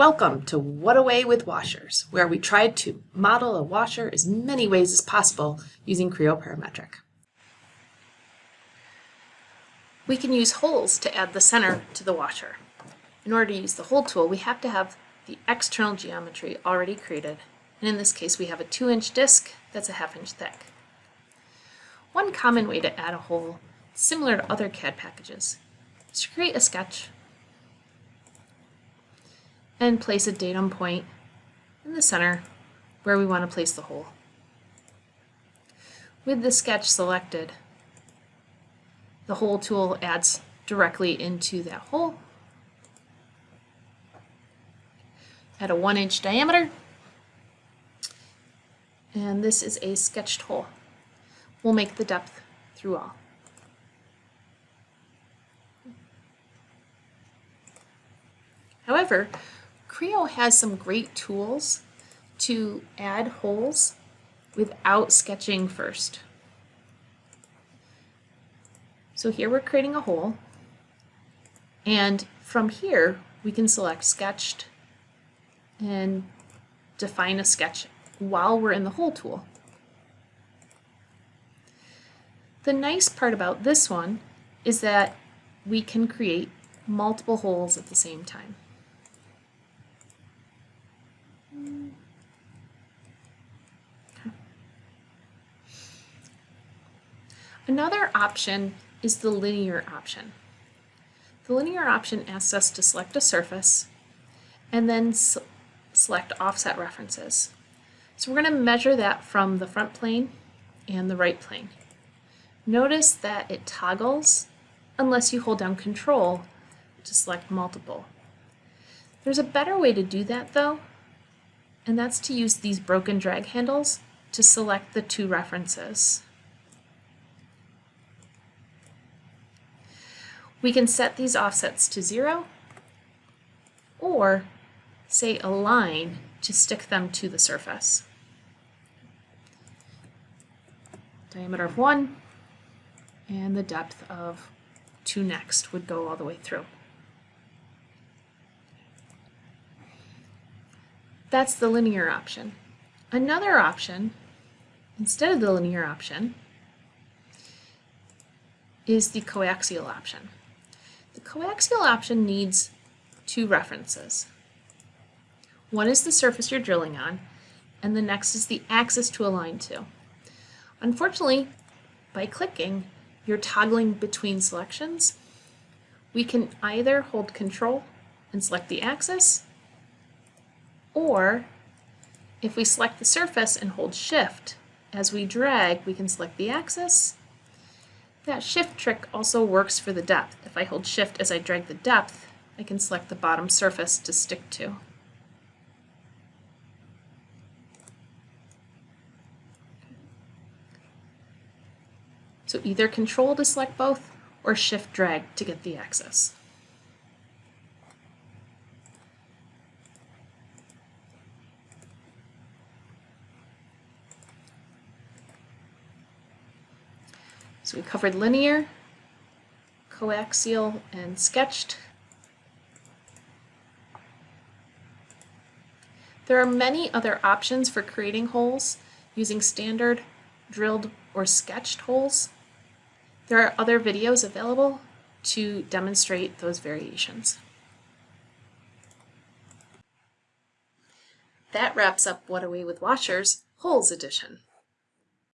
Welcome to What Away with Washers, where we tried to model a washer as many ways as possible using Creo Parametric. We can use holes to add the center to the washer. In order to use the hole tool, we have to have the external geometry already created, and in this case we have a 2-inch disc that's a half inch thick. One common way to add a hole, similar to other CAD packages, is to create a sketch and place a datum point in the center where we want to place the hole. With the sketch selected, the hole tool adds directly into that hole at a one inch diameter and this is a sketched hole. We'll make the depth through all. However, Creo has some great tools to add holes without sketching first. So here we're creating a hole and from here we can select sketched and define a sketch while we're in the hole tool. The nice part about this one is that we can create multiple holes at the same time. Another option is the linear option. The linear option asks us to select a surface and then select offset references. So we're going to measure that from the front plane and the right plane. Notice that it toggles unless you hold down control to select multiple. There's a better way to do that though, and that's to use these broken drag handles to select the two references. We can set these offsets to zero or say align to stick them to the surface. Diameter of one and the depth of two next would go all the way through. That's the linear option. Another option, instead of the linear option, is the coaxial option. The coaxial option needs two references. One is the surface you're drilling on, and the next is the axis to align to. Unfortunately, by clicking, you're toggling between selections. We can either hold control and select the axis, or if we select the surface and hold shift, as we drag, we can select the axis that shift trick also works for the depth. If I hold shift as I drag the depth, I can select the bottom surface to stick to. So either control to select both or shift drag to get the axis. So we covered linear, coaxial, and sketched. There are many other options for creating holes using standard, drilled, or sketched holes. There are other videos available to demonstrate those variations. That wraps up What Away with Washers Holes Edition.